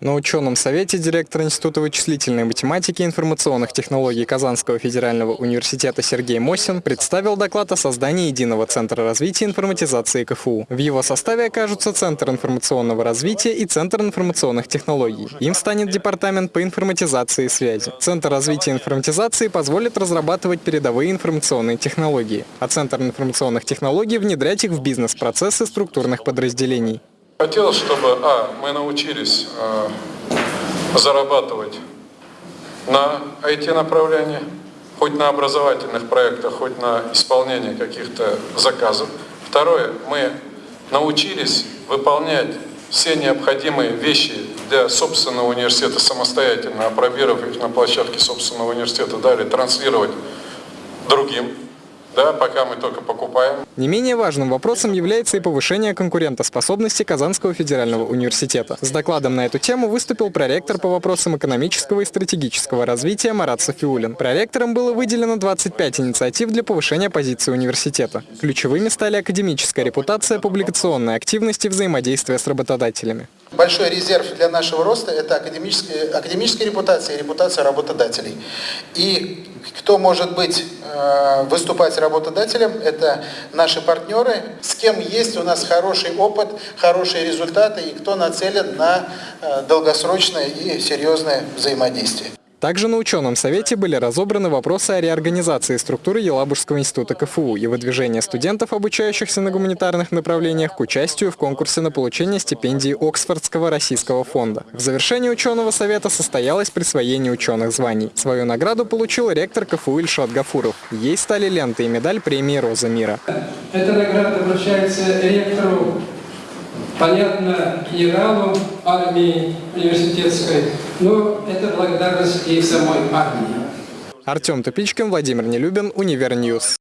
На ученом совете директор Института вычислительной математики и информационных технологий Казанского федерального университета Сергей Мосин представил доклад о создании единого центра развития информатизации КФУ. В его составе окажутся Центр информационного развития и Центр информационных технологий. Им станет Департамент по информатизации и связи. Центр развития информатизации позволит разрабатывать передовые информационные технологии, а Центр информационных технологий внедрять их в бизнес-процессы структурных подразделений. Хотелось, чтобы, а, мы научились э, зарабатывать на IT-направлении, хоть на образовательных проектах, хоть на исполнении каких-то заказов. Второе, мы научились выполнять все необходимые вещи для собственного университета самостоятельно, опробировав их на площадке собственного университета, далее транслировать другим да, пока мы только покупаем. Не менее важным вопросом является и повышение конкурентоспособности Казанского федерального университета. С докладом на эту тему выступил проректор по вопросам экономического и стратегического развития Марат Софиулин. Проректором было выделено 25 инициатив для повышения позиции университета. Ключевыми стали академическая репутация, публикационная активность и взаимодействие с работодателями. Большой резерв для нашего роста – это академическая, академическая репутация и репутация работодателей. И кто может быть, э, выступать работодателем, это наши партнеры, с кем есть у нас хороший опыт, хорошие результаты и кто нацелен на э, долгосрочное и серьезное взаимодействие. Также на ученом совете были разобраны вопросы о реорганизации структуры Елабужского института КФУ и выдвижения студентов, обучающихся на гуманитарных направлениях, к участию в конкурсе на получение стипендии Оксфордского российского фонда. В завершении ученого совета состоялось присвоение ученых званий. Свою награду получил ректор КФУ Ильшат Гафуров. Ей стали ленты и медаль премии «Роза мира». Эта награда вручается ректору понятно, генералу армии университетской, но это благодарность и самой армии. Артем Тупичкин, Владимир Нелюбин, Универньюз.